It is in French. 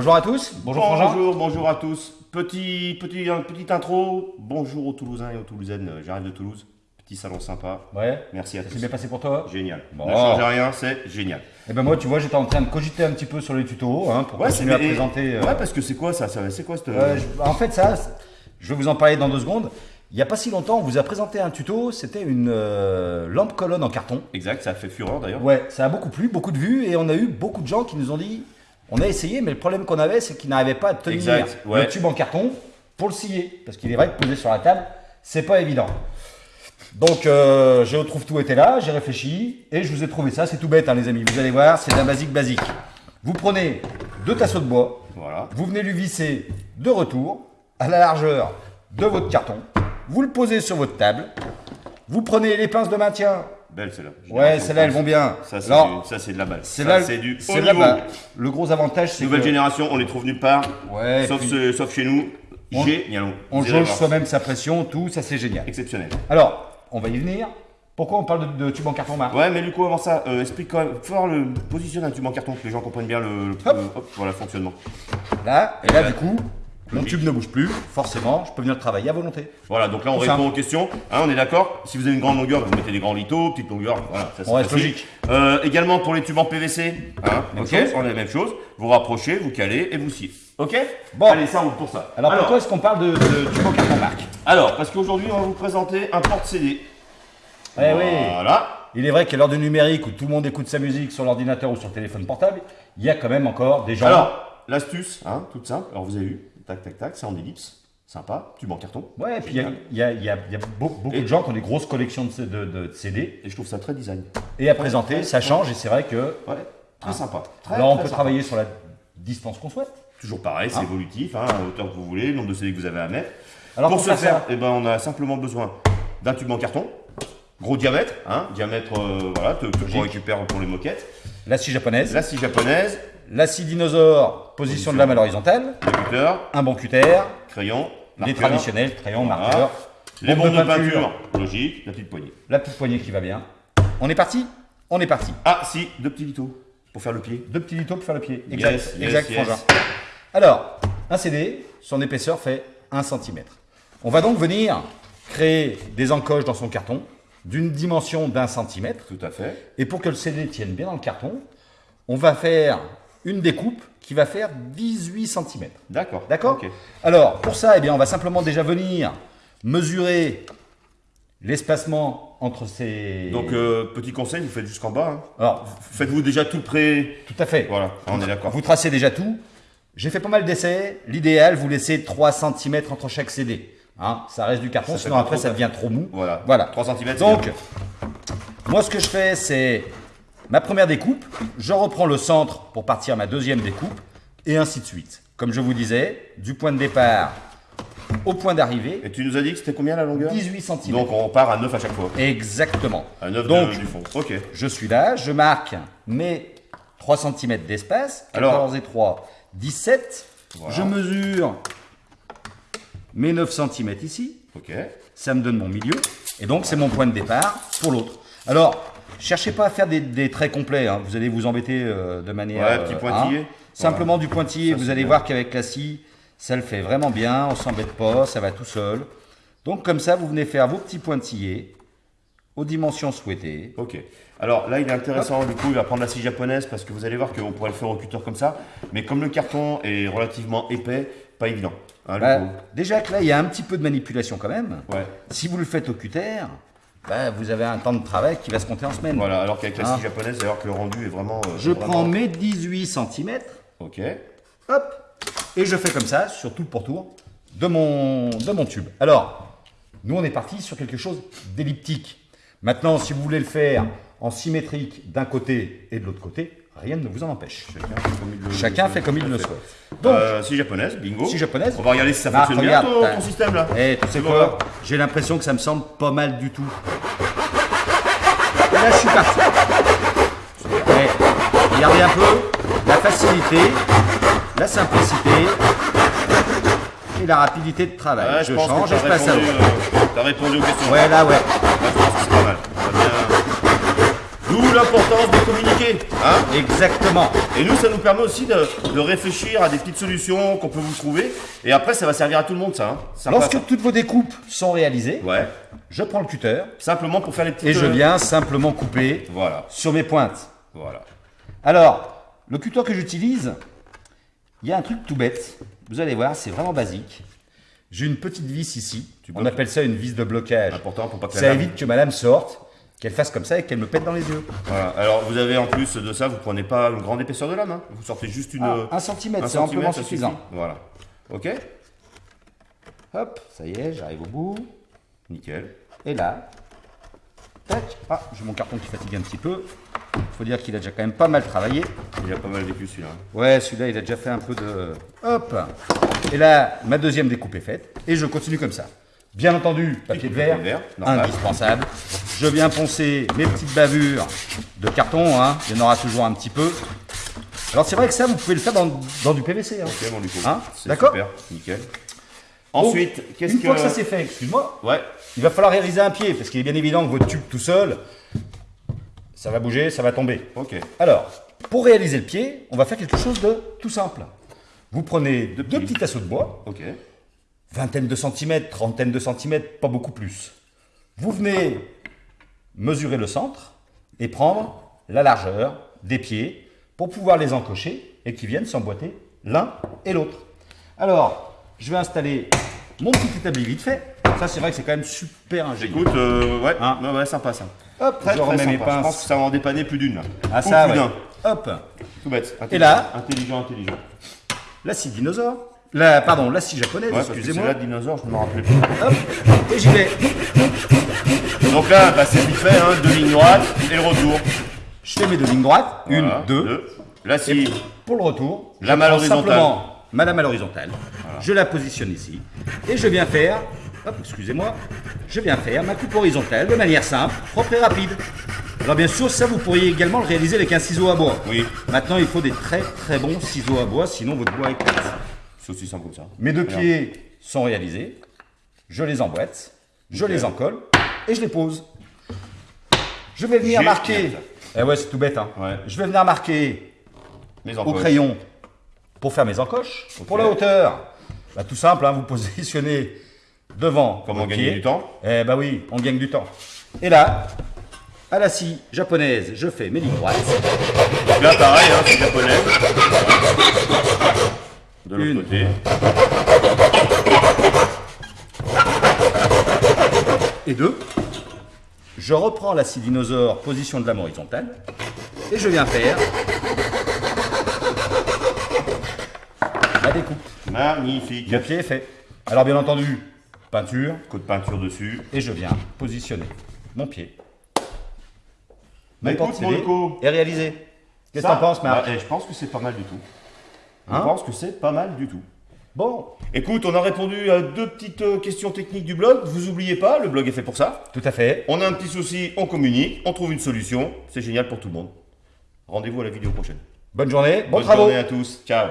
Bonjour à tous. Bonjour. Bonjour, bonjour à tous. Petit, petit, petite intro. Bonjour aux Toulousains et aux Toulousaines. Euh, J'arrive de Toulouse. Petit salon sympa. Ouais. Merci à Ça tous. s'est bien passé pour toi Génial. Bon. Ne changez rien, c'est génial. Eh ben moi, tu vois, j'étais en train de cogiter un petit peu sur les tutos hein, pour Ouais, continuer à c'est- et- présenter. euh, Ouais, parce que c'est quoi ça, ça C'est quoi cette. euh, je- en fait, ça, c'est- je vais vous en parler dans deux secondes. Il n'y a pas si longtemps, on vous a présenté un tuto. C'était une euh, lampe colonne en carton. Exact, ça a fait fureur d'ailleurs. Ouais, ça a beaucoup plu, beaucoup de vues, et on a eu beaucoup de gens qui nous ont dit on a essayé, mais le problème qu'on avait, c'est qu'ils n'arrivaient pas à tenir Exact, ouais. le tube en carton pour le scier. Parce qu'il est vrai que poser sur la table, c'est pas évident. Donc, euh, je retrouve tout était là, j'ai réfléchi, et je vous ai trouvé ça. C'est tout bête, hein, les amis. Vous allez voir, c'est d'un basique basique. Vous prenez deux tasseaux de bois, Voilà. vous venez lui visser de retour à la largeur de votre carton, vous le posez sur votre table, vous prenez les pinces de maintien. Belle celle-là. Ouais, celles-là, elles vont bien. Ça, c'est Alors, du- de la balle. c'est Ça, là, c'est du haut c'est là niveau. bah, le gros avantage, c'est Nouvelle que génération, on les trouve nulle part. Ouais, sauf, puis- ce- sauf chez nous. On- Génial. on Vous irez jauge voir. soi-même sa pression, tout, ça c'est génial. Exceptionnel. Alors, on va y venir. Pourquoi on parle de, de tube en carton Marc Ouais, mais du coup, avant ça, euh, explique quand même. Voir le positionner un tube en carton, que les gens comprennent bien le, le- Hop. le- hop, voilà, le fonctionnement. Là, et là du coup, mon tube ne bouge plus, forcément, je peux venir travailler à volonté. Voilà, donc là on Tout répond simple. aux questions. Hein, on est d'accord Si vous avez une grande longueur, vous mettez des grands litos, petite longueur, voilà, ça c'est logique. Euh, également pour les tubes en PVC, hein, Même chose. on a la même chose. Vous rapprochez, vous calez et vous sciez. Ok Bon. Allez, ça roule pour ça. Alors, pourquoi est-ce qu'on parle de, de tube en carton Marc alors, parce qu'aujourd'hui on va vous présenter un porte-CD. Eh oui Voilà. Il est vrai qu'à l'heure du numérique où tout le monde écoute sa musique sur l'ordinateur ou sur le téléphone portable, il y a quand même encore des gens. Alors, l'astuce, hein, toute simple. Alors vous avez vu, tac tac tac, c'est en ellipse. Sympa, tube en carton. ouais, et puis il y a, il y a- il y a- il y a beau- beaucoup de gens qui ont des grosses collections de, de- de CD. Et je trouve ça très design. Et à présenter, ça change et c'est vrai que. Ouais, très sympa. Très, Alors on très peut sympa. travailler sur la distance qu'on souhaite. Toujours pareil, c'est Hein évolutif, hein, à hauteur que vous voulez, le nombre de CD que vous avez à mettre. Alors pour, ce faire eh ben, on a simplement besoin d'un tube en carton, gros diamètre, hein, diamètre, euh, voilà, que, que qu'on récupère pour les moquettes. La scie japonaise, La scie japonaise, la scie dinosaure, position de lame à l'horizontale, un bon cutter, crayon, les marqueur, traditionnels, crayon, Voilà. marqueur, les bombe bombes de peinture, logique, la petite poignée. la petite poignée qui va bien. On est parti? On est parti. Ah, si, deux petits litos pour faire le pied. Deux petits litos pour faire le pied. Exact, yes, exact, yes. Alors, un CD, son épaisseur fait 1 cm. On va donc venir créer des encoches dans son carton d'une dimension d'un centimètre. Tout à fait. Et pour que le CD tienne bien dans le carton, on va faire une découpe qui va faire 18 cm. D'accord. D'accord. Alors, pour ça, eh bien, on va simplement déjà venir mesurer l'espacement entre ces... Donc, euh, petit conseil, vous faites jusqu'en bas. hein. Alors, Faites-vous déjà tout prêt. tout à fait. Voilà, on est d'accord. Vous tracez déjà tout. J'ai fait pas mal d'essais. L'idéal, vous laissez 3 cm entre chaque CD. Hein, ça reste du carton, Ça sinon après trop ça devient trop mou. Voilà. Voilà. 3 cm. Donc, moi, ce que je fais, c'est ma première découpe. Je reprends le centre pour partir ma deuxième découpe, et ainsi de suite. Comme je vous disais, du point de départ au point d'arrivée, Et tu nous as dit que c'était combien la longueur? 18 cm. Donc, on part à 9 à chaque fois. Exactement. À 9 Donc, du fond. Ok. je suis là, je marque mes 3 cm d'espace, Alors. 14 et 3, 17. Voilà. Je mesure mes 9 cm ici, Ok. ça me donne mon milieu, et donc c'est mon point de départ pour l'autre. Alors, cherchez pas à faire des, des traits complets, hein, vous allez vous embêter euh, de manière... Ouais, petit euh, pointillé. hein. Simplement du pointillé, Ça, vous allez bien. voir qu'avec la scie, ça le fait vraiment bien, on s'embête pas, ça va tout seul. Donc comme ça, vous venez faire vos petits pointillés aux dimensions souhaitées. Ok. Alors là, il est intéressant, du coup, il va prendre la scie japonaise parce que vous allez voir qu'on pourrait le faire au cutter comme ça. Mais comme le carton est relativement épais, pas évident. Hein, Bah, déjà que là, il y a un petit peu de manipulation quand même. Ouais. Si vous le faites au cutter, bah, vous avez un temps de travail qui va se compter en semaine. Voilà, alors qu'avec la Ah. scie japonaise, voir que le rendu est vraiment. euh, Je vraiment- prends mes 18 cm, Ok. hop, et je fais comme ça sur tout le pourtour de mon, de mon tube. Alors, nous, on est parti sur quelque chose d'elliptique. Maintenant, si vous voulez le faire en symétrique d'un côté et de l'autre côté, rien ne vous en empêche. Chacun fait comme il le, Chacun fait comme il le Tout à souhaite. Donc, Euh, scie japonaise, bingo. scie japonaise. On va regarder si ça Ah, fonctionne bien ton, ton système là. Eh, tu sais quoi J'ai l'impression que ça me semble pas mal du tout. Et là, je suis parti. Eh, regardez un peu la facilité, la simplicité et la rapidité de travail. Ouais, je pense change et je passe à l'autre. euh, T'as répondu aux questions. Ouais, là, ouais. Là, je pense que c'est pas mal. Ça va bien. D'où l'importance de communiquer. Hein Exactement. et nous, ça nous permet aussi de, de réfléchir à des petites solutions qu'on peut vous trouver. Et après, ça va servir à tout le monde, ça. Hein. Sympa, Lorsque ça. toutes vos découpes sont réalisées, Ouais. je prends le cutter Simplement pour faire les petites. et je euh, viens simplement couper Voilà. sur mes pointes. Voilà. Alors, le cutter que j'utilise, il y a un truc tout bête. Vous allez voir, c'est vraiment basique. J'ai une petite vis ici. Tu On appelle ça une vis de blocage. Important pour pas que Ça évite que ma lame sorte, qu'elle fasse comme ça et qu'elle me pète dans les yeux. Voilà. Alors, vous avez en plus de ça, vous prenez pas une grande épaisseur de lame. Hein. Vous sortez juste une. Ah, un centimètre, c'est amplement suffisant. suffit. Voilà. Ok Hop, ça y est, j'arrive au bout. Nickel. Et là, tac. Ah, j'ai mon carton qui fatigue un petit peu. Faut dire qu'il a déjà quand même pas mal travaillé. Il a pas mal vécu celui-là. Ouais, celui-là, il a déjà fait un peu de... Hop Et là, ma deuxième découpe est faite. Et je continue comme ça. Bien entendu, papier de verre, verre, indispensable. Je viens poncer mes petites bavures de carton. Hein. Il y en aura toujours un petit peu. Alors, c'est vrai que ça, vous pouvez le faire dans, dans du PVC. Hein. Ok. Hein D'accord Super. Nickel. Ensuite, qu'est-ce Une que. fois que ça c'est fait, excuse-moi, Ouais. il va falloir réaliser un pied. Parce qu'il est bien évident que votre tube tout seul, ça va bouger, ça va tomber. Ok. Alors, pour réaliser le pied, on va faire quelque chose de tout simple. Vous prenez deux, petits. petits tasseaux de bois, Ok. vingtaine de centimètres, trentaine de centimètres, pas beaucoup plus. Vous venez mesurer le centre et prendre la largeur des pieds pour pouvoir les encocher et qu'ils viennent s'emboîter l'un et l'autre. Alors, je vais installer mon petit établi vite fait. Ça, c'est vrai que c'est quand même super ingénieux. Écoute, euh, ouais, Hein ouais, ouais, sympa ça. Hop, Très, je très remets mes. Je pense que ça va en dépanner plus d'une là. Ah, ça, plus ouais. Hop, Tout bête. Et là Intelligent, intelligent. la scie dinosaure. La, pardon, la scie japonaise, excusez-moi. celle-là, dinosaure, je ne me rappelais plus. Hop, et j'y vais. Donc là, bah, c'est vite fait, hein, deux lignes droites et le retour. Je fais mes deux lignes droites. Une, Voilà, deux. Là, si. Pour le retour, La je malle prends horizontale. simplement ma lame à l'horizontale. Je la positionne ici. Et je viens faire, hop, excusez-moi, je viens faire ma coupe horizontale de manière simple, propre et rapide. Alors bien sûr, ça vous pourriez également le réaliser avec un ciseau à bois. Oui, Maintenant, il faut des très très bons ciseaux à bois, sinon votre bois éclate. c'est aussi simple comme ça. Mes deux Regarde. pieds sont réalisés. Je les emboîte, je les encolle et je les pose. Je vais venir marquer. Eh ouais, c'est tout bête. Hein. Ouais. Je vais venir marquer au encoches. crayon pour faire mes encoches. Pour la hauteur, bah, tout simple, hein, vous positionnez devant. Comment gagner pied. du temps Eh bah oui, on gagne du temps. Et là, à la scie japonaise, je fais mes lignes droites. Donc là, pareil, hein, c'est japonais. De l'autre côté. Et deux, je reprends la dinosaure, position de lame horizontale, et je viens faire la découpe. Magnifique. Le pied est fait. Alors bien entendu, peinture, Coup de peinture dessus. et je viens positionner mon pied. Mon Loco. est réalisé. Qu'est-ce que t'en penses, Marc bah, eh, Je pense que c'est pas mal du tout. Je Hein pense que c'est pas mal du tout. Bon, Écoute, on a répondu à deux petites euh, questions techniques du blog. Vous oubliez pas, le blog est fait pour ça. tout à fait. On a un petit souci, on communique, on trouve une solution. C'est génial pour tout le monde. Rendez-vous à la vidéo prochaine. Bonne journée, bon Bonne travaux. journée à tous. Ciao.